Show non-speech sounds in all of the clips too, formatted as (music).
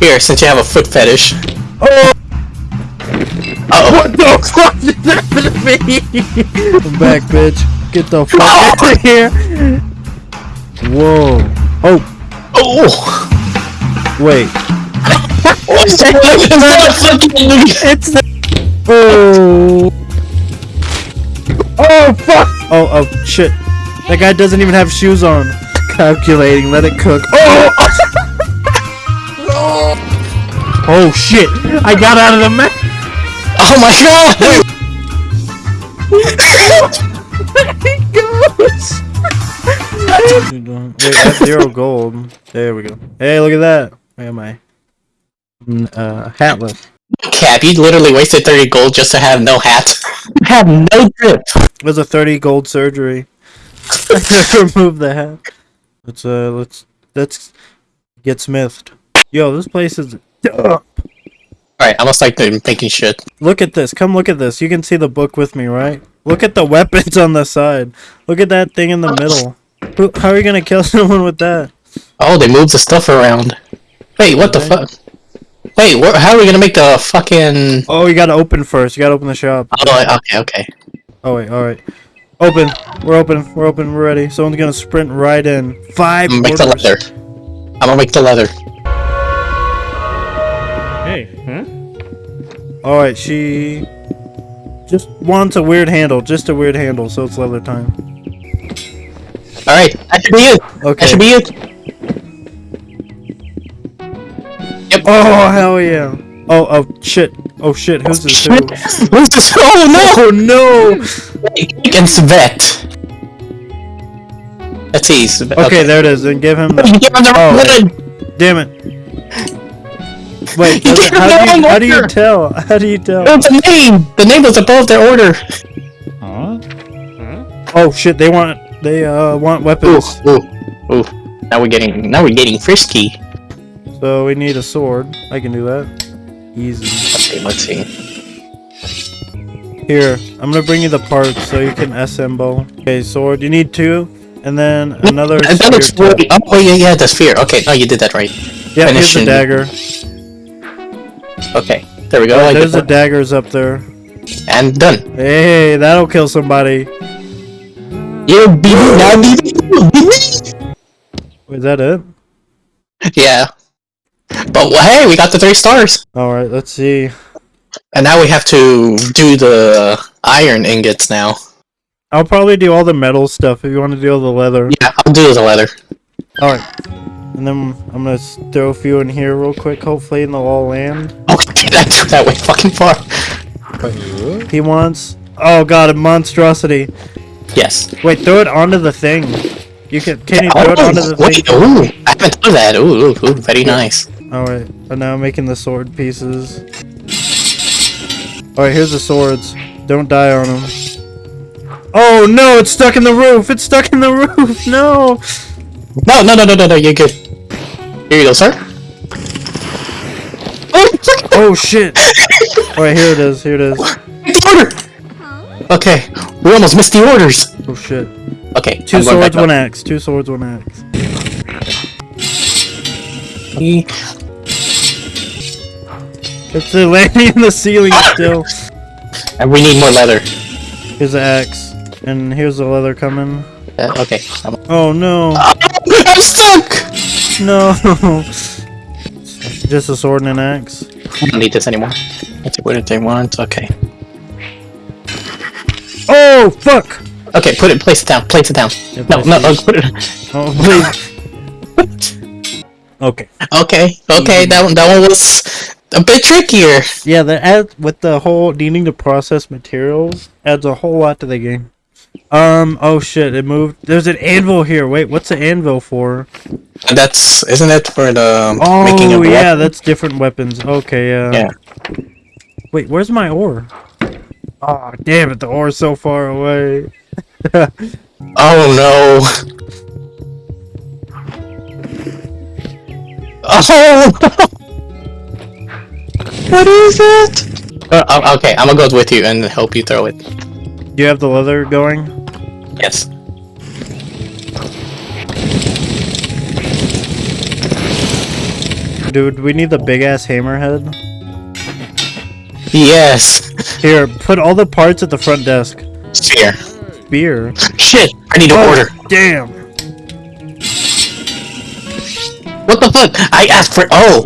Here, since you have a foot fetish. Oh! Uh What the fuck did happen to me? I'm back, bitch. Get the fuck out of here. Whoa. Oh, oh! wait. What's that? It's the. Oh. Oh, fuck. Oh, oh, shit. That guy doesn't even have shoes on. Calculating, let it cook. Oh! Oh, shit. I got out of the map. Oh my god! (laughs) Wait, that's zero gold. There we go. Hey, look at that. Where am I? Mm, Uh, hatless. Cap, you literally wasted 30 gold just to have no hat. You (laughs) have no grip. It was a 30 gold surgery. (laughs) Remove the hat. Let's, uh, let's, let's get smithed. Yo, this place is... Alright, I'm gonna start doing- shit. Look at this. Come look at this. You can see the book with me, right? Look at the (laughs) weapons on the side. Look at that thing in the middle. Who, how are you gonna kill (laughs) someone with that? Oh, they moved the stuff around. Wait, what the fuck? Wait, how are we gonna make the fucking... Oh, you gotta open first. You gotta open the shop. Oh, okay, okay. Oh wait, alright. Open. We're open. We're open. We're ready. Someone's gonna sprint right in. Five I'm gonna make the leather. I'm gonna make the leather. Hey, huh? Alright, she just wants a weird handle. Just a weird handle, so it's leather time. Alright, that should be it. Okay. That should be it. Yep. Oh hell yeah. Oh oh shit. Oh shit, who's this who? (laughs) Who's this? Oh no! Oh no! Against vet. Let's see. Svet- Okay, there it is. Then give him the Give him the Oh. Damn it. (laughs) Wait, You does gave it- how, do you, how do you tell? How do you tell? It's a name. The name was above their order. Huh? Huh? Oh shit, they want they uh want weapons. ooh, ooh. ooh. Now we're getting. Now we're getting frisky. So we need a sword. I can do that. Easy. Okay, let's see. Here, I'm gonna bring you the parts so you can assemble. Okay, sword. You need two, and then another. And that looks spear really. Oh, yeah, yeah, the sphere. Okay, no, you did that right. Yeah, here's the dagger. Okay, there we go. Alright, I there's the daggers up there. and done. Hey, that'll kill somebody. You be now be Is that it? Yeah. But hey, we got the three stars, All right, let's see. and now we have to do the iron ingots now. I'll probably do all the metal stuff if you want to do all the leather. Yeah, I'll do the leather. All right, and then I'm gonna throw a few in here real quick. Hopefully, and they'll all land. (laughs) Oh, okay, that took that way fucking far. He wants. Oh god, a monstrosity. Yes. Wait, throw it onto the thing. You can. Can you throw it onto the Oh, wait, thing? ooh, I haven't done that. Ooh, ooh, ooh, very nice. All right, and now I'm making the sword pieces. All right, here's the swords. Don't die on them. Oh no, it's stuck in the roof. It's stuck in the (laughs) roof. No. No, no, no, no, no, no, you're good. Here you go, sir. Oh, Oh shit. All right, here it is. Here it is. the order. Okay, we almost missed the orders. Oh shit. Okay, Two I'm going swords, back one axe. Two swords, one axe. It's landing in the ceiling still. And we need more leather. Here's the axe, and here's the leather coming. Uh, okay, I'm, Oh no, (laughs) I'm stuck. No. (laughs) Just a sword and an axe. I don't need this anymore. Let's see what did they want. Okay, Oh fuck! okay, put it, place it down, place it down. Yeah, No, place no, it. uh, (laughs) put it. Oh please. okay. Okay, okay, that one, that one was a bit trickier. Yeah, that add with the whole needing to process materials adds a whole lot to the game. Um. Oh shit! It moved. There's an anvil here. Wait, what's the anvil for? That's isn't it for the Oh making of yeah, weapon? that's different weapons. Okay, yeah. Yeah. Wait, where's my ore? Oh damn it! The ore's so far away. (laughs) Oh no. (laughs) Oh. (laughs) what is it? Uh, uh, okay, I'm gonna go with you and help you throw it. Do you have the leather going? Yes. Dude, we need the big ass hammerhead. Yes. Here, put all the parts at the front desk. Sphere. Beer. Shit. I need to Oh, order. Damn. What the fuck? I asked for. Oh.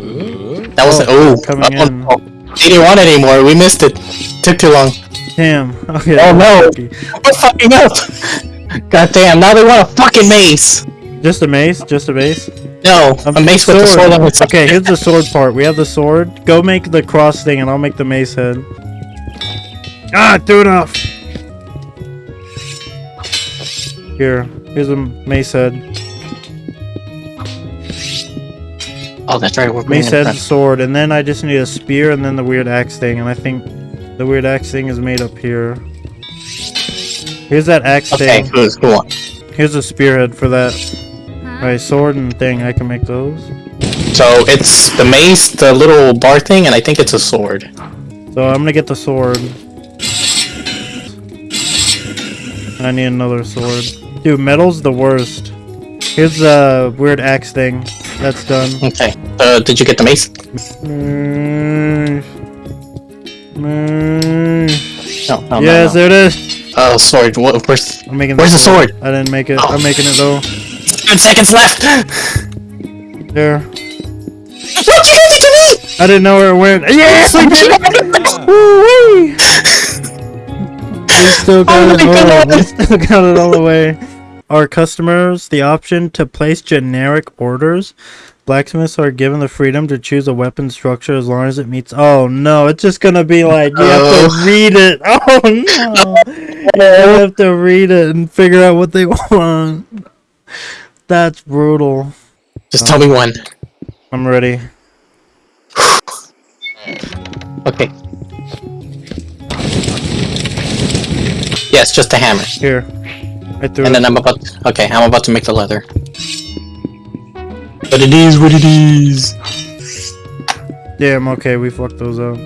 That was. Oh, Oh. coming oh, in. oh. They didn't want it anymore. We missed it. Took too long. Damn. (laughs) Okay. Oh no. (laughs) We're fucking up. God damn. Now they want a fucking mace. Just a mace? Just a mace? No. A mace with a sword on its side. Okay, here's the (laughs) sword part. We have the sword. Go make the cross thing and I'll make the mace head. Ah, threw it off. Here, here's a mace head. Oh, that's right. We're Mace head, sword, and then I just need a spear and then the weird axe thing. And I think the weird axe thing is made up here. Here's that axe Okay. thing. Cool. Cool. Here's a spearhead for that. Alright, sword and thing. I can make those. So it's the mace, the little bar thing, and I think it's a sword. So I'm gonna get the sword. I need another sword. Dude, metal's the worst. Here's the weird axe thing. That's done. Okay. Uh, did you get the mace? Mm. Mm. No. no yes, No, there it is. Oh, sword. What, where's? I'm making. Where's the sword? I didn't make it. Oh. I'm making it though. Ten seconds left. There. What you did to me? I didn't know where it went. Yes, (laughs) I did. Woo-wee. We still got Oh it. all. We still got it all the way. Our customers the option to place generic orders. Blacksmiths are given the freedom to choose a weapon structure as long as it meets. Oh no, it's just gonna be like you have Oh. to read it. (laughs) Oh no, you have to read it and figure out what they (laughs) want. That's brutal. Just tell me um, one. I'm ready. (sighs) Okay. Yes, just a hammer. Here, I threw And it. then I'm about. okay, I'm about to make the leather. But it is what it is. Damn. Okay, we fucked those up.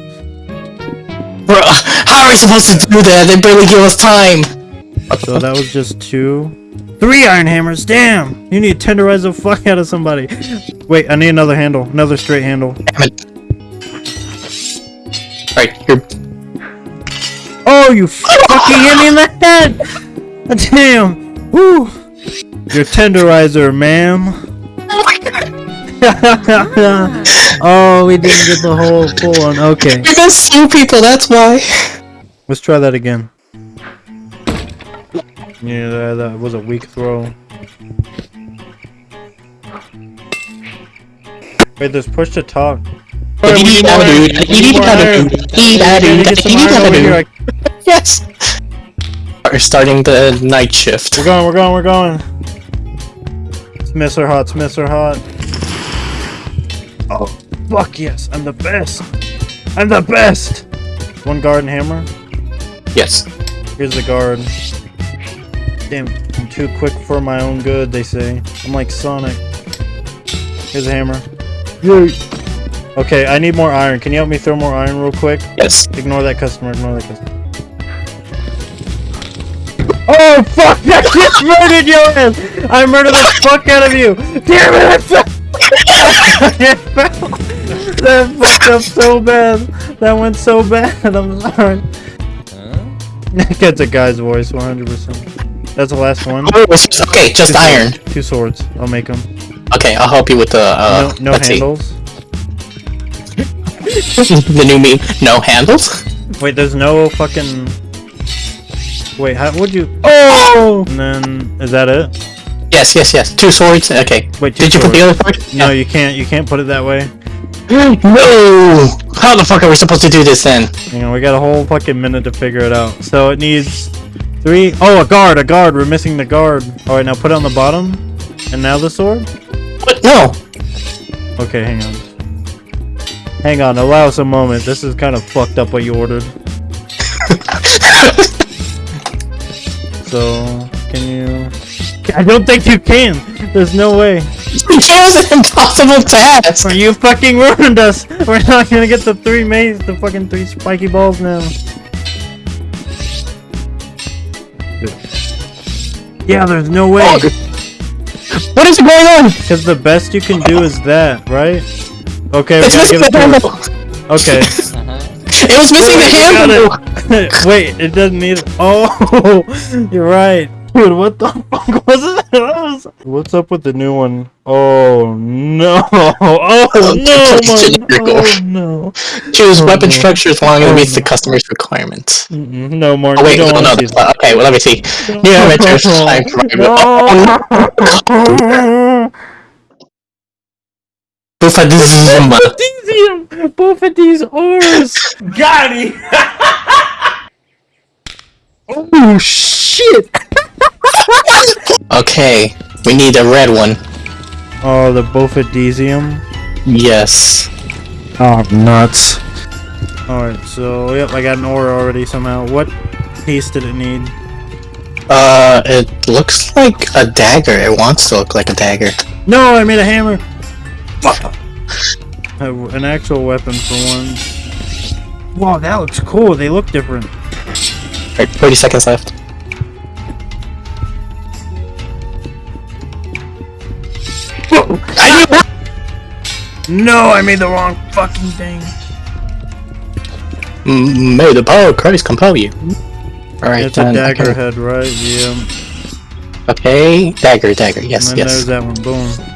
Bro, how are we supposed to do that? They barely give us time. So that was just two. Three iron hammers, damn! You need to tenderize the fuck out of somebody. Wait, I need another handle. Another straight handle. Damn it. Right, you're. Oh, you fucking hit me in the head! Damn! Woo! Your tenderizer, ma'am. (laughs) oh, we didn't get the whole full one. Okay, You're gonna sue people, that's why. let's try that again. Yeah, that, that was a weak throw. Wait, there's push to talk. Alright, we need more iron. We need more iron. We gotta get some iron over here. Yes. We're starting the night shift. We're going, we're going, we're going. Are hot, are hot. Oh, fuck yes, I'm the best. I'm the best. One guard and hammer. Yes. Here's the guard. Damn, I'm too quick for my own good, they say. I'm like Sonic. Here's a hammer. Okay, I need more iron. Can you help me throw more iron real quick? Yes. Ignore that customer, ignore that customer. Oh fuck! I just (laughs) murdered your ass! I murdered the fuck out of you! Damn it! I fell! (laughs) That fucked up so bad. That went so bad. I'm sorry. That's a guy's voice, 100%. That's the last one. Oh, just, okay, just Two iron. Swords. Two swords. I'll make them. Okay, I'll help you with the. Uh, no no let's handles. See. (laughs) the new meme. No handles. Wait, there's no fucking. Wait, how would you? Oh! And then is that it? Yes, yes, yes. Two swords. Okay. Wait, Did you put the other sword? No, you can't. You can't put it that way. (gasps) No! How the fuck are we supposed to do this then? You know, we got a whole fucking minute to figure it out. So it needs three. Oh, a guard, a guard. We're missing the guard. All right, now put it on the bottom. And now the sword. What? No. Okay, hang on. Hang on. Allow us a moment. This is kind of fucked up what you ordered. (laughs) So can you? I don't think you can. There's no way. It was an impossible task. You fucking ruined us. We're not gonna get the three maze, the fucking three spiky balls now. Yeah, there's no way. What is going on? Because the best you can do is that, right? Okay, we It's gotta give it to her. Okay. (laughs) It was missing the Wait, we handle. (laughs) Wait, it doesn't need. Oh, (laughs) you're right, dude. What the fuck was it? (laughs) What's up with the new one? Oh no! Oh no! Oh no! Choose Oh, weapon no. structure as long as Oh, it meets the customer's requirements. No more. Oh wait, no, no. want to see that's- Okay, well let me see. New inventor time No. Bufadizuma. Potassium! Both of these ores! Got it! (laughs) oh shit! Okay, we need a red one. Oh, the Bofidesium. Yes. Oh, nuts. Alright, so, yep, I got an ore already somehow. What piece did it need? Uh, it looks like a dagger. It wants to look like a dagger. No, I made a hammer! An actual weapon for once. Wow, that looks cool. They look different. Alright, 30 seconds left. I No, I made the wrong fucking thing. Mm, knew- May the power of Christ compel you. Alright, It's a dagger okay. head, right? Yeah. Okay, dagger, dagger. Yes, and then yes. there's that one. Boom.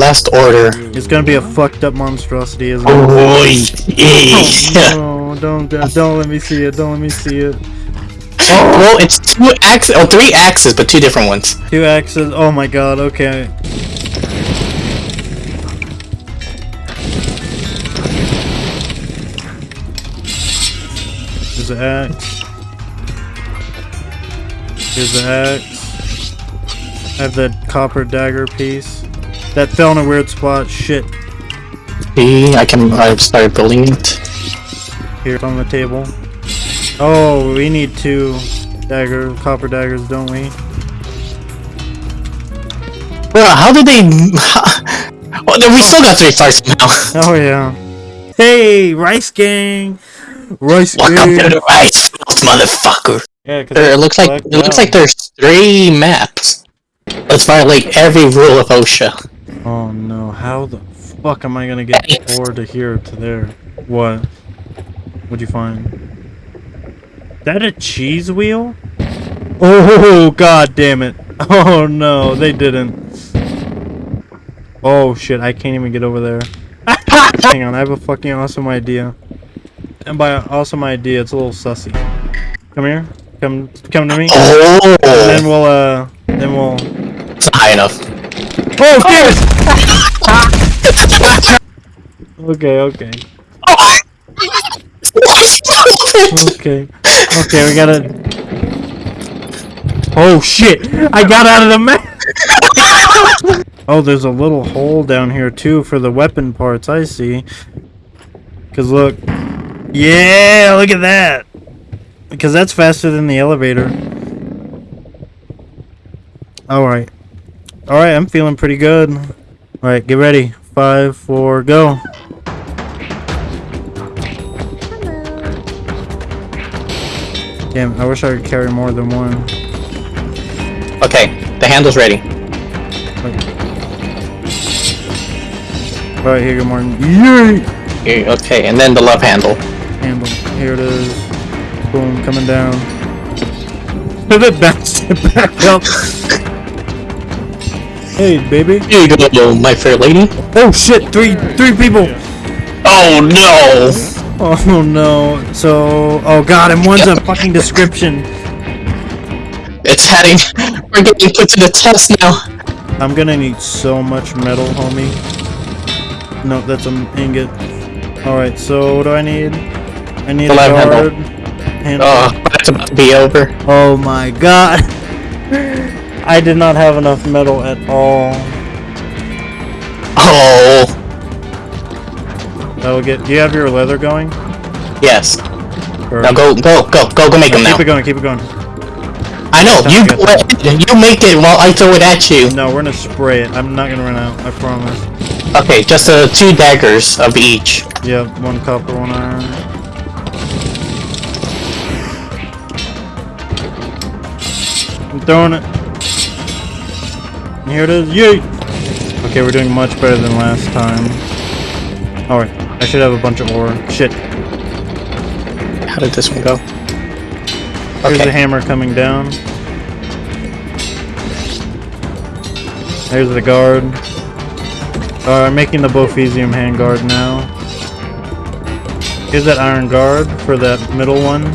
Last order. It's gonna be a fucked up monstrosity, isn't it? Oh, yeah. No, don't, don't, let me see it. Don't let me see it. Oh. Well, it's two axes, oh, three axes, but two different ones. Two axes. Oh my god. Okay. There's the axe. Here's the axe. I have the copper dagger piece. That fell in a weird spot. Shit. See, I can. I've started building it. Here on the table. Oh, we need two dagger, copper daggers, don't we? Bro, how did they? well, (laughs) then oh, we still got three stars somehow. (laughs) Oh yeah. Hey, Rice Gang. Rice Welcome to the rice field, motherfucker. Yeah, cause There, it looks like it looks like there's three maps. Let's violate every rule of OSHA. Oh no! How the fuck am I gonna get forward to here to there? What? What'd you find? That a cheese wheel? Oh god damn it! (laughs) Oh no, they didn't. Oh shit! I can't even get over there. (laughs) Hang on, I have a fucking awesome idea. And by awesome idea, it's a little sussy. Come here. Come, come to me. Oh, And then we'll, uh, then we'll. it's not high enough. Oh, Okay, okay. Okay. Okay, we gotta. Oh shit! I got out of the map! oh, there's a little hole down here too for the weapon parts, I see. Cause look. Yeah, look at that! Because that's faster than the elevator. Alright. Alright, I'm feeling pretty good. Alright, get ready. Five, four, go. Damn, I wish I could carry more than one. Okay, the handle's ready. Alright, here, good morning. Yay! Here, Okay, and then the love handle. Handle. Here it is. Boom, coming down. Pivot (laughs) back, step back up. Hey, baby. Here you go, my fair lady. Oh shit, three, three people. Oh no! Oh no. So, oh god, and one's a fucking description. It's heading. We're getting put to the test now. I'm gonna need so much metal, homie. No, that's an ingot. Alright, so what do I need? I need a left handle. guard. Handle. Oh, that's about to be over. Oh my god. I did not have enough metal at all. Oh, That will get. Do you have your leather going? yes. Or- Now go, go, go, go, go make them now. Keep it going. Keep it going. I know. You go. You make it while I throw it at you. No, we're gonna spray it. I'm not gonna run out. I promise. Okay, just uh, two daggers of each. Yep, one copper, one iron. I'm throwing it. Here it is. Yay! Okay, we're doing much better than last time. Alright, I should have a bunch of ore. Shit. How did this one go? Here's the hammer coming down. There's the guard. Uh, I'm making the Bophesium handguard now. Here's that iron guard for that middle one,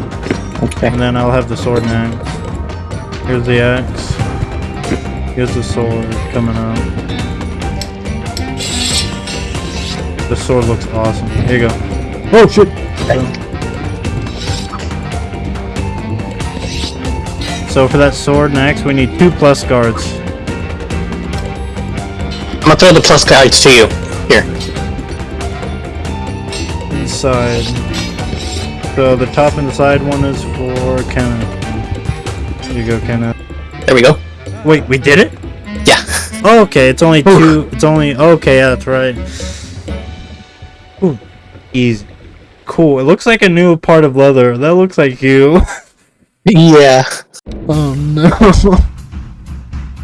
Okay. and then I'll have the sword and axe. Here's the axe. Here's the sword coming up. The sword looks awesome. Here you go. Oh shit! So for that sword next, we need two plus guards. I'm gonna throw the plus guards to you. Here. inside. So the top and the side one is for Kenneth. Here you go, Kenneth. There we go. Wait, we did it? Yeah. Oh, okay, it's only two. It's only okay. Yeah, that's right. Ooh, easy. Cool. It looks like a new part of leather. That looks like you. (laughs) Yeah. Oh no.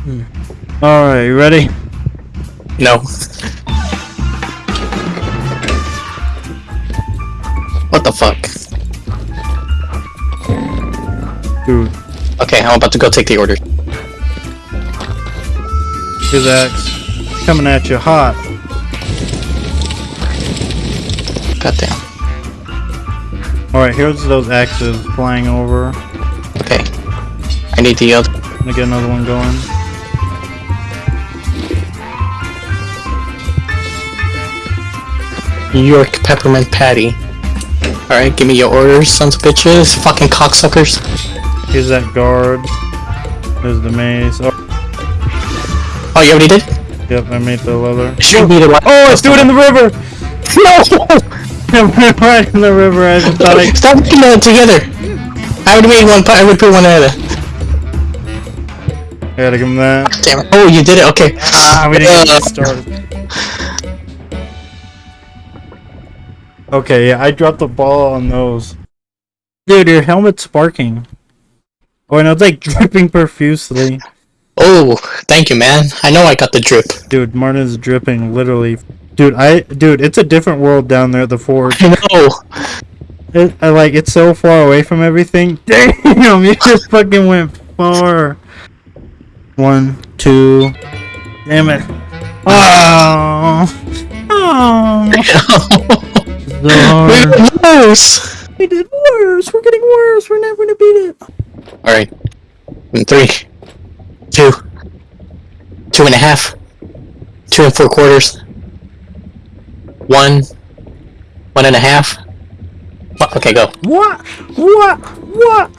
Hmm. All right, you ready? No. What the fuck? Dude, Okay, I'm about to go take the order. His axe coming at you hot. Goddamn. All right, here's those axes flying over. Okay. I need the other. Let me get another one going. York peppermint patty. Alright, give me your orders, sons of bitches. Fucking cocksuckers. Here's that guard. There's the mace. Oh, you already did? yep, I made the leather. Should be the right. Oh, let's do it in the river! No! (laughs) I'm right (laughs) in the river. I just thought I. (laughs) Stop putting that together. I would made one. I would put one together. I gotta give him that. Damn it. Oh, you did it. Okay. Ah, we didn't get Uh, started. Okay, yeah, I dropped the ball on those. Dude, your helmet's sparking. Oh, no, it's like dripping profusely. Oh, thank you, man. I know I got the drip. Dude, Martin's dripping, literally. Dude, I, dude, it's a different world down there at the forge. I know. It, I like, it's so far away from everything. (laughs) Damn, you just fucking went far. One, two. Damn it. Oh. (laughs) Oh. we were close. We did worse. We're getting worse. We're never gonna beat it. All right. In three, two, two and a half, two and four quarters, one, one and a half. What? Okay, go. What? What? What?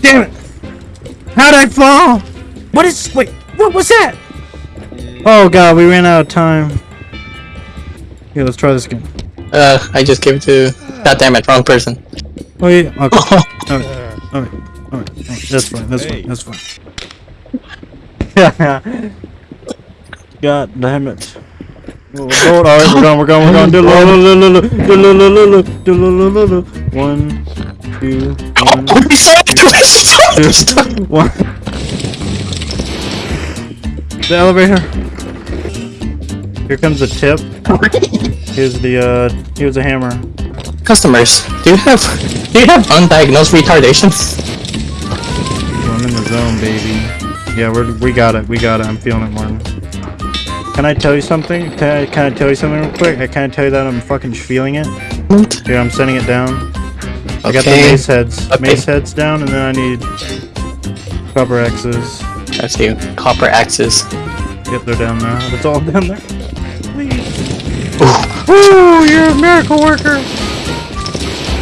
Damn it! How'd I fall? What is? Wait, what was that? Oh god, we ran out of time. Here, let's try this again. Uh, I just gave it to. God damn it, wrong person. Oh yeah. Okay. (laughs) Alright. Alright. Alright. Alright. That's fine. That's fine. That's fine. (laughs) God damn it. Oh, Lord, alright, we're going, we're going, we're going. Do-lo-lo-lo-lo-lo, do-lo-lo-lo-lo, do-lo-lo-lo-lo. One, two, one, Oh, we saw it. We two, (laughs) one. The elevator. Here comes the tip. Here's the, uh, here's a hammer. Customers, do you have do you have undiagnosed retardation? I'm in the zone, baby. Yeah, we're, we got it. We got it. I'm feeling it, Martin. Can I tell you something? Can I, can I tell you something real quick? I can't tell you that I'm fucking feeling it. Here, I'm sending it down. I got the Okay. mace heads. Okay. Mace heads down, and then I need copper axes. I see. Copper axes. Yep, they're down there. It's all down there. Please. Ooh. Ooh, you're a miracle worker.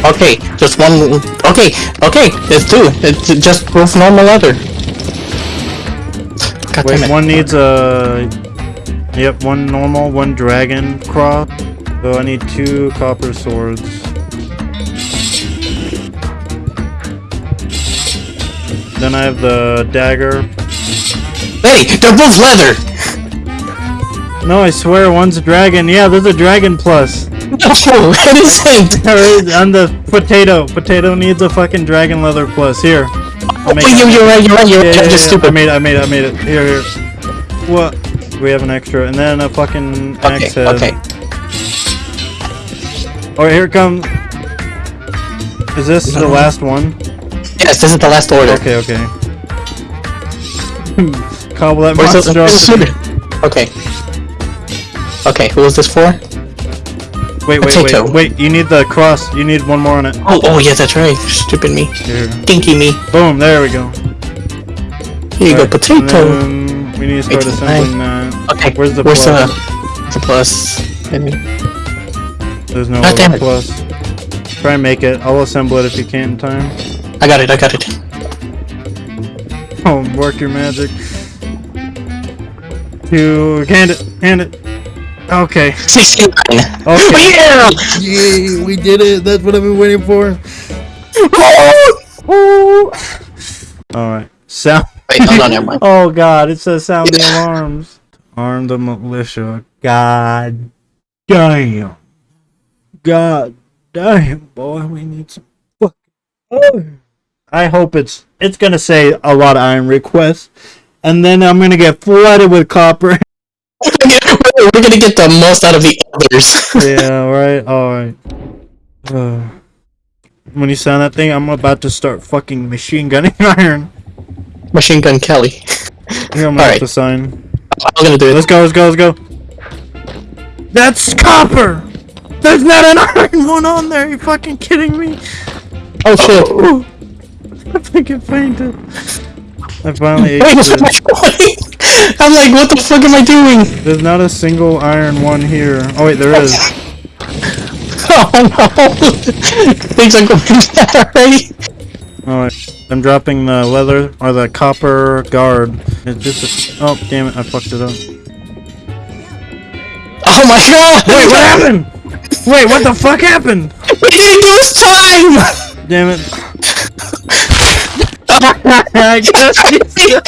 Okay, just one. Okay, okay, it's two. It's just both normal leather. God Wait, damn it. one needs a. Yep, one normal, one dragon cross. So I need two copper swords. Then I have the dagger. Hey, they're both leather. No, I swear, one's a dragon. Yeah, there's a dragon plus. No, it isn't. (laughs) There is- On the potato. Potato needs a fucking dragon leather plus. Here. I'll make Wait, oh, it. you, you're right, you're right, you're Yeah, right. yeah, I'm yeah, just I made it, I made it, I made it. Here, here. What? We have an extra, and then a fucking Okay, axe head. okay. Alright, here it comes. Is this the mm-hmm. last one? Yes, this is the last order. Okay, okay. (laughs) Cobble that Where's monster the sugar? Okay. Okay, who was this for? Wait, wait, Potato. wait, wait. You need the cross. You need one more on it. Oh, oh yeah, that's right. Stupid me. Here. Dinky me. Boom, there we go. Here you go, potato. we need to start assembling that. Okay, Where's the where's plus? the, the plus? Maybe. There's no God damn plus. Try and make it. I'll assemble it if you can in time. I got it, I got it. Oh, work your magic. To hand it, hand it. Okay. 69. Okay. (laughs) Yeah! Yay, we did it. That's what I've been waiting for. (laughs) Alright. Sound. Wait, hold on, never mind. (laughs) Oh god, it says sound the alarms. Arm the militia. God damn. God damn, boy, we need some fuck. Oh. I hope it's it's gonna say a lot of iron requests, and then I'm gonna get flooded with copper. We're gonna get the most out of the others. (laughs) yeah, right. All right. Uh, when you sound that thing, I'm about to start fucking machine gunning (laughs) iron. Machine Gun Kelly. (laughs) Here, I'm Alright. to sign. I'm gonna do it. Let's go, let's go, let's go. That's copper! There's not an iron one on there, you fucking kidding me? Oh shit. Ooh. I think it fainted. I finally ate this. (laughs) I'm like, what the fuck am I doing? There's not a single iron one here. Oh wait, there is. (laughs) Oh no! Things are going (laughs) bad already. Alright. Oh, I'm dropping the leather, or the copper guard. It's just a- oh, damn it, I fucked it up. Oh my god! Wait, what happened? Wait, what the fuck happened? We didn't do his time! Damn it. I guess you-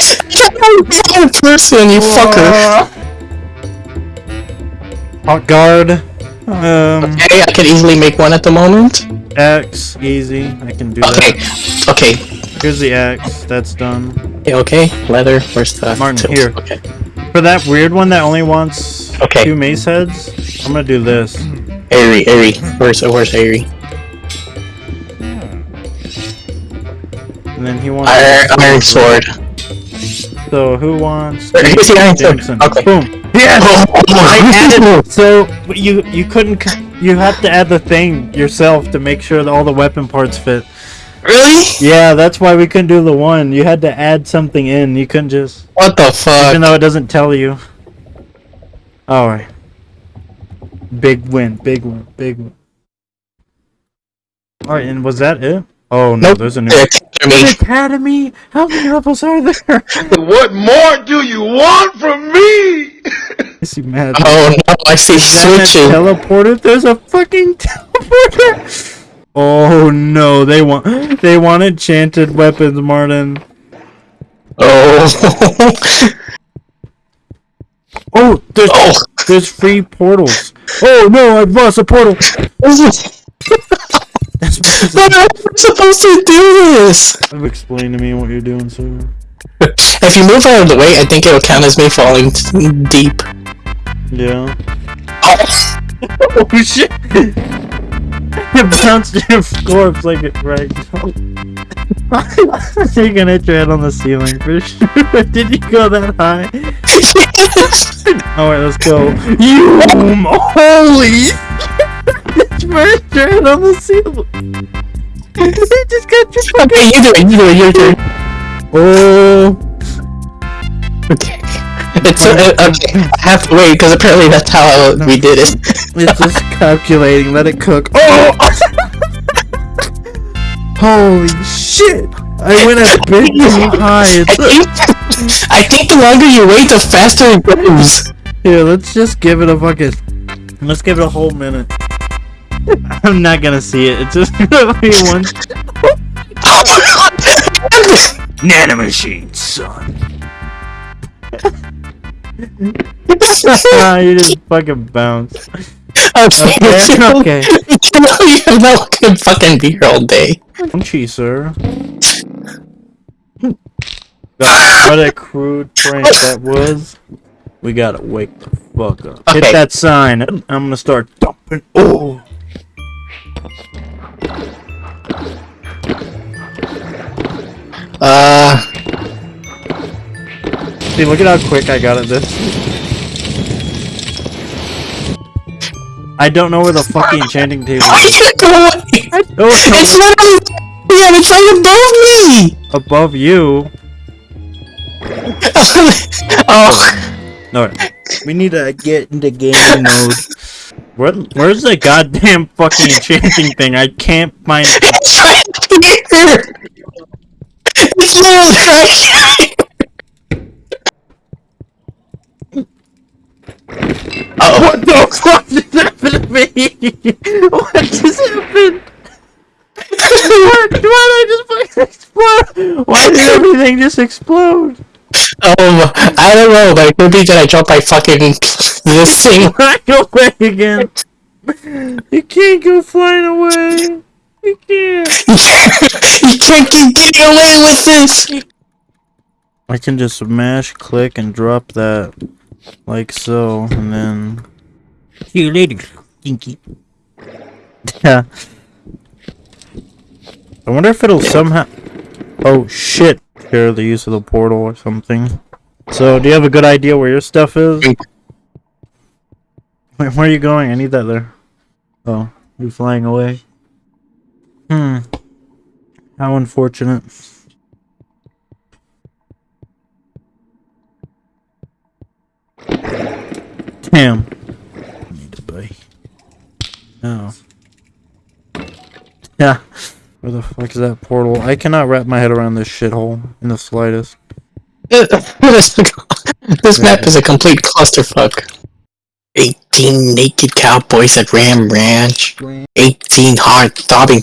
Wrong person, you fucker. Hot guard. Um, Okay, I can easily make one at the moment. X, easy. I can do Okay, that. okay, Here's the X. That's done. okay, okay. Leather, where's the Martin, tilt? here. Okay, For that weird one that only wants Okay. two mace heads, I'm gonna do this. Airy, airy. Where's where's airy? And then he wants. Iron, iron sword. So who wants? Here's the iron sword. Okay. Boom. Yes. Oh, oh, oh I oh. added. So you you couldn't. You have to add the thing yourself to make sure that all the weapon parts fit. Really? Yeah, that's why we couldn't do the one. You had to add something in. You couldn't just, What the fuck? even though it doesn't tell you. All right. Big win. Big win. Big win. All right, and was that it? Oh no, Nope. there's a new. There. Academy. How many levels are there? (laughs) What more do you want from me? (laughs) I see mad. Oh no, I see That switching. teleporter. There's a fucking teleporter. Oh no, they want they want enchanted weapons, Martin. Oh. Oh, there's oh. there's free portals. Oh no, I've lost a portal. (laughs) This is- But I'm supposed to do this. Explain to me what you're doing, sir. (laughs) If you move out of the way, I think it'll count as me falling t- deep. Yeah. Oh. (laughs) Oh shit! it bounced in your corpse like it right. (laughs) You're gonna hit your head on the ceiling for sure. Did you go that high? yes. Alright, let's go. You holy! Head on the ceiling. You just got your fucking. Okay, you do it. You do it. Your turn. Oh. Okay. It's uh, okay. I have to wait because apparently that's how we did it. It's just calculating. Let it cook. Oh! (laughs) Holy shit! I went a bit too high. I think, I think the longer you wait, the faster it goes. Here, let's just give it a fucking. Let's give it a whole minute. (laughs) I'm not gonna see it. It's just (laughs) gonna be one nanomachine, son. Ah, you just fucking bounce. (laughs) Okay, Okay, okay. You know you're not gonna fucking be here all day. Punchy, sir. God, what a crude prank that was. We gotta wake the fuck up. Okay. Hit that sign. I'm gonna start dumping. Oh. Uh, See, look at how quick I got at this. I don't know where the fucking (laughs) enchanting table is. you go away? It's literally, yeah, it's right above me. above you. (laughs) oh, No, (laughs) we need to get into game mode. Where, where's the goddamn fucking enchanting thing? I can't find. it's right here. It's literally right here. Uh-oh. What the fuck just happened to me? What just happened? (laughs) what? Why did I just fucking explode? Why did everything just explode? Um, I don't know, but it could be that I dropped my fucking (laughs) this thing. (laughs) Flying away again. You can't go flying away. You can't. (laughs) you can't keep getting away with this. I can just smash, click, and drop that like so, and then. See you later, Stinky. Yeah. I wonder if it'll somehow. Oh shit! Share the use of the portal or something. So, do you have a good idea where your stuff is? Wait, where are you going? I need that there. Oh, you're flying away. Hmm. How unfortunate. Damn. Need to buy. No. Yeah. Where the fuck is that portal? I cannot wrap my head around this shithole in the slightest. (laughs) this map is a complete clusterfuck. 18 naked cowboys at Ram Ranch. 18 hard throbbing.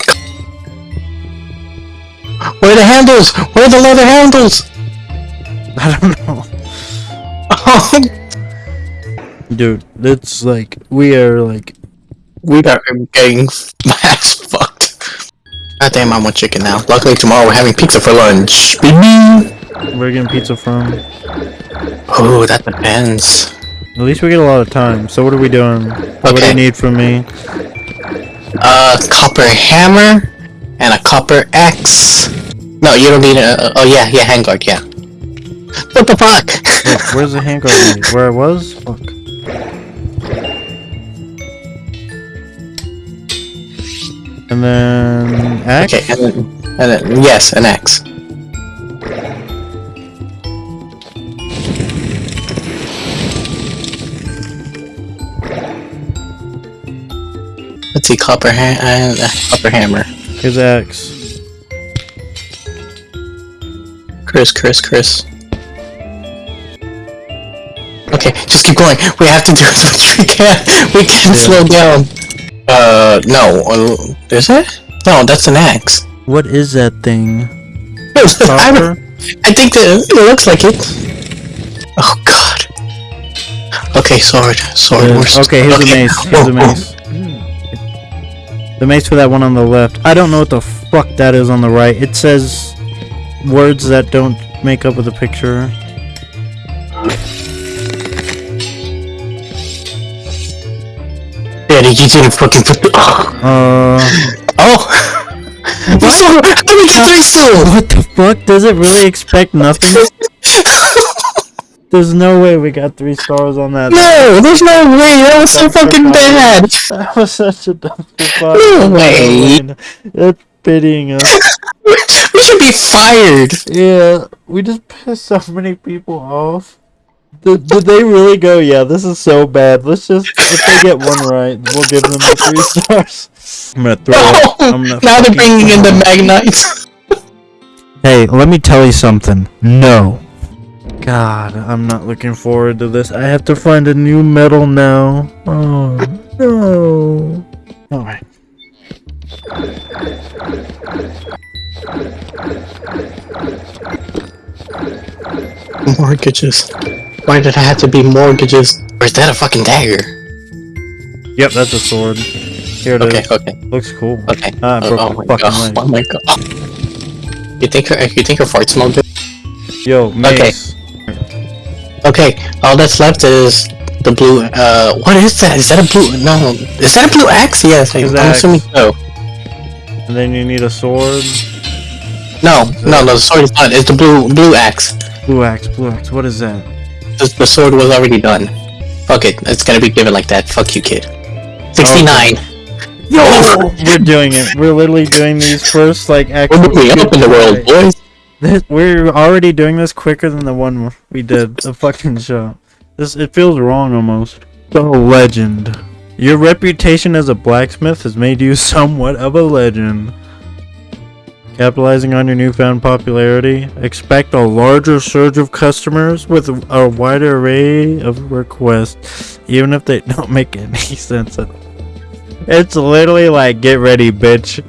Where are the handles? Where are the leather handles? (laughs) I don't know. (laughs) Dude, it's like, we are like, we are getting ass fucked. God damn, I want chicken now. Luckily, tomorrow we're having pizza for lunch. Baby! we're getting pizza from. Oh, that depends. At least we get a lot of time. So what are we doing? What do Okay. you need from me? A copper hammer and a copper axe. No, you don't need a. Oh yeah, yeah, handguard, yeah. What the fuck? Wait, where's the handguard? (laughs) Where I was? Fuck. And then axe. okay, and then, and then yes, an axe. Let's see, copper ha- and uh, copper hammer. Here's axe. Chris, Chris, Chris. Okay, just keep going. We have to do as much as we can. We can Yeah. slow down. Uh, no. Is it? No, that's an axe. What is that thing? (laughs) I, I think that it looks like it. Oh god. Okay, sword, sword. Okay, here's the mace. Here's the (laughs) mace. The mace for that one on the left. I don't know what the fuck that is on the right. It says words that don't make up with the picture. Yeah, you didn't fucking put the. Oh! Uh, oh. We still, how do we get three still? what the fuck? Does it really expect nothing? There's no way we got three stars on that. No, there's no way. That was so fucking bad. That was such a dumpster fire. No way. It's pitying us. We should be fired. Yeah, we just pissed so many people off. Did, did they really go, yeah, this is so bad. Let's just, if they get one right, we'll give them the three (laughs) stars. I'm gonna throw it. (laughs) I'm gonna now they're bringing in the it. Magnites. Hey, let me tell you something. No. God, I'm not looking forward to this. I have to find a new medal now. Oh, no. Alright. Mortgages. Why did I have to be mortgages? Or is that a fucking dagger? Yep, that's a sword. Here it is. Okay, okay, Looks cool. okay. Ah, I oh, broke oh my my fucking god. leg. Oh my god. You think her, you think her fart smelled good? Yo, mace. Okay, all that's left is the blue. Uh, what is that? Is that a blue? No, is that a blue axe? Yes, I, I'm axe. assuming so. And then you need a sword. No, no, no. The sword is not, It's the blue blue axe. Blue axe, blue axe. What is that? The, the sword was already done. Fuck it, it's gonna be given like that. Fuck you, kid. Sixty-nine. Yo, We're doing it. We're literally doing these first like we're actual. moving up in the world, (laughs) boys. This- We're already doing this quicker than the one we did the fucking show. This it feels wrong almost. The legend. Your reputation as a blacksmith has made you (laughs) somewhat of a legend. Capitalizing on your newfound popularity, expect a larger surge of customers with a wider array of requests, even if they (laughs) don't make any sense. at all. It's literally like, get ready, bitch.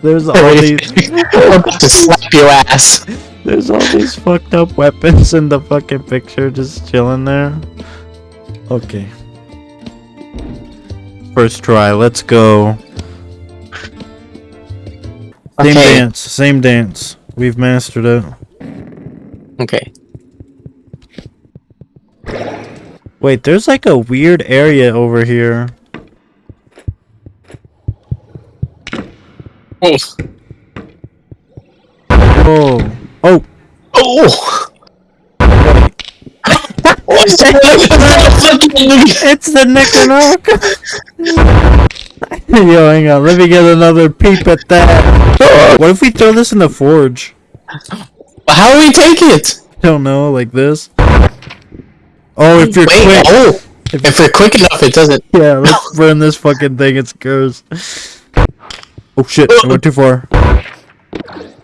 There's (laughs) all these. To slap your ass. There's all these fucked up weapons in the fucking picture just chilling there. Okay. First try, let's go. Same Okay. dance, same dance. We've mastered it. Okay. Wait, there's like a weird area over here. Oh. Oh. Oh! Oh. (laughs) (laughs) It's the Necronoc! (laughs) (laughs) Yo, hang on, let me get another peep at that. (laughs) What if we throw this in the forge? How do we take it? I don't know, like this. Oh, if you're Wait, quick. oh. If- If we're quick enough, it doesn't. (laughs) Yeah, let's burn this fucking thing. It's cursed. Oh shit, I went too far.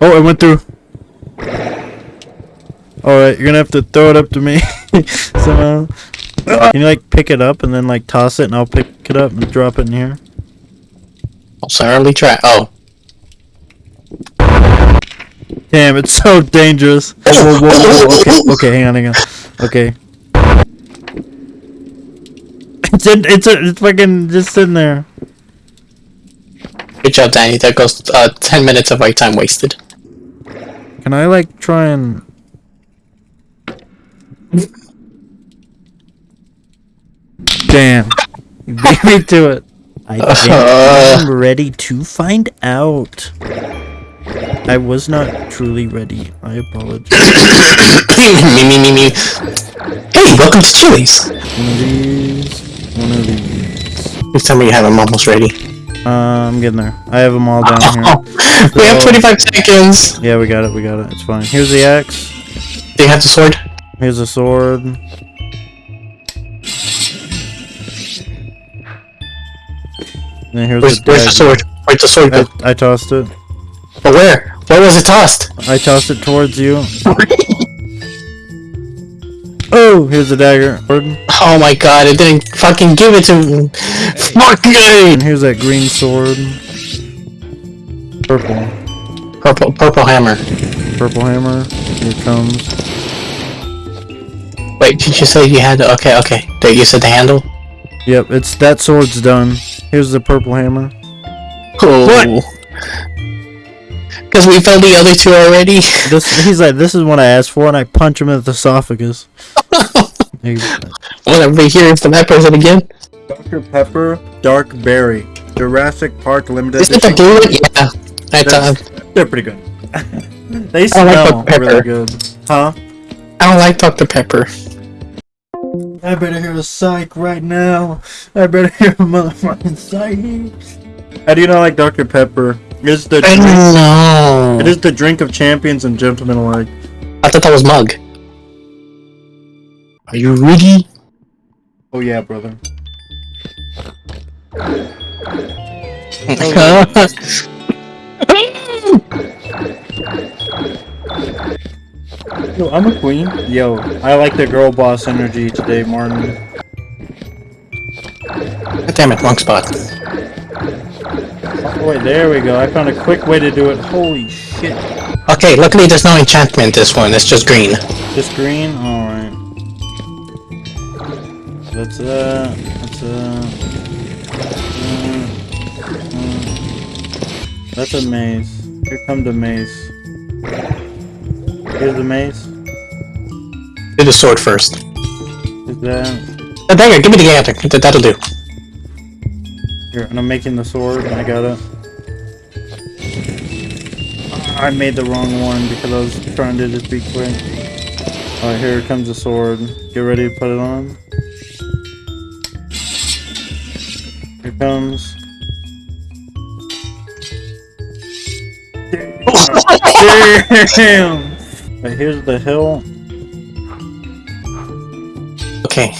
Oh, I went through. Alright, you're gonna have to throw it up to me somehow. Can you like pick it up and then like toss it and I'll pick it up and drop it in here? Certainly try. Oh. Damn, it's so dangerous. (laughs) Whoa, whoa, whoa, okay, okay, hang on, hang on. Okay. It's in, it's a, it's fucking just sitting there. Good job, Danny. That goes uh, 10 minutes of my time wasted. Can I like try and Damn. (laughs) You beat me to it. I Uh. am (laughs) ready to find out. I was not truly ready. I apologize. (coughs) me, me, me, me. Hey, welcome to Chili's. One of these. One of these. Please tell me you have them almost ready. Uh, I'm getting there. I have them all down (laughs) here. Oh, we have 25 seconds. Yeah, we got it. We got it. It's fine. Here's the axe. Do you have the sword? Here's the sword. And here's Where's, the where's the sword? Where's the sword? I, I tossed it. But where? Where was it tossed? I tossed it towards you. (laughs) Oh, here's the dagger. Oh my god, it didn't fucking give it to me. Fuck me! And here's that green sword. Purple. Purple, purple hammer. Purple hammer. Here it comes. Wait, did you say you had the, okay, okay. That you said the handle? Yep, it's that sword's done. Here's the purple hammer. Oh. Because we found the other two already. (laughs) This he's like, this is what I asked for, and I punch him in the esophagus. There you go. Whatever, here's the that person again. Dr. Pepper Dark Berry. Jurassic Park Limited Is it the blue one? Yeah. I That's- thought, They're pretty good. (laughs) they I like Dr. Pepper. really good. Huh? I don't like Dr. Pepper. I better hear a psych right now. I better hear a motherfucking psych. How do you not like Dr. Pepper? It is the I drink, don't know. it is the drink of champions and gentlemen alike. I thought that was mug. Are you ready? Oh yeah, brother. (laughs) (laughs) I'm a queen. Yo, I like the girl boss energy today, Martin. God damn it, wrong spot. Oh, wait, there we go. I found a quick way to do it. Holy shit. Okay, luckily there's no enchantment this one, it's just green. Just green? Alright. That's that. That's that. Uh, uh. That's a maze. Here come the maze. Here's the mace. The sword first. Is that? The dagger, give me the dagger. That- That'll do. Here, and I'm making the sword. I got it. I made the wrong one because I was trying to just be quick. Alright, here comes the sword. Get ready to put it on. Here comes. (laughs) Damn! Right, here's the hill. Okay.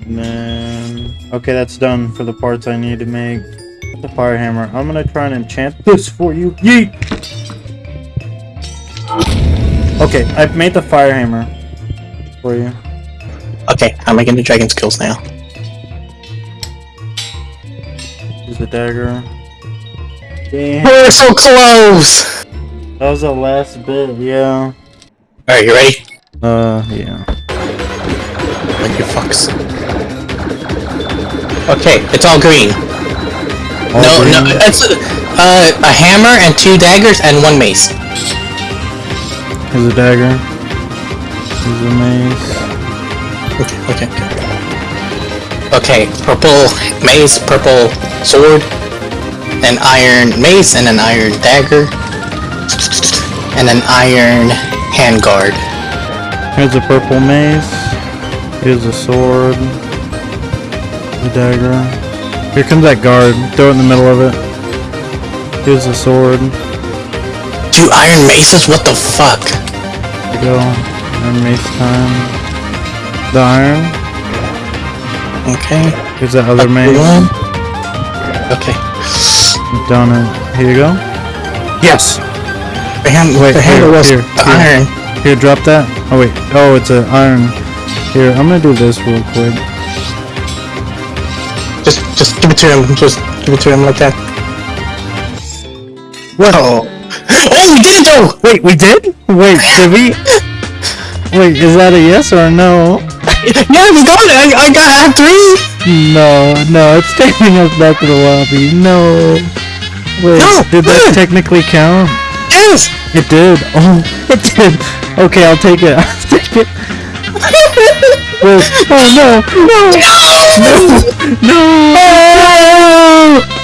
And then... Okay, that's done for the parts I need to make. The fire hammer. I'm gonna try and enchant this for you. Yeet! Okay, I've made the fire hammer for you. Okay, I'm making the dragon skills now. Here's the dagger. Damn, We're so close! that was the last bit, yeah. Alright, you ready? Uh, yeah. Like your fucks. Okay, it's all green. All no, green. no, it's uh, a hammer and two daggers and one mace. Here's a dagger. Here's a mace. Okay, okay. Okay, purple mace, purple sword, an iron mace, and an iron dagger, and an iron handguard. Here's a purple mace. Here's a sword. A dagger. Here comes that guard. Throw it in the middle of it. Here's the sword. Two iron maces? What the fuck? There you go. Iron mace time. The iron. Okay. Here's that other mace. One. Okay. Done it. Here you go. Yes. The, hand, Wait, the handle was here, the here. iron. Here, drop that. Oh wait. Oh, it's an iron. Here, I'm gonna do this real quick. Just, just give it to him. Just give it to him like that. Whoa. Oh. (laughs) oh, we did it though! Wait, we did? Wait, did we? Wait, is that a yes or a no? (laughs) Yeah, we got it! I, I got I have three! No, no, it's taking us back to the lobby. No. Wait, No, did that technically count? Yes! It did. Oh, (laughs) it did. Okay, I'll take it. I'll take it. Wait. Oh no, no, No! no.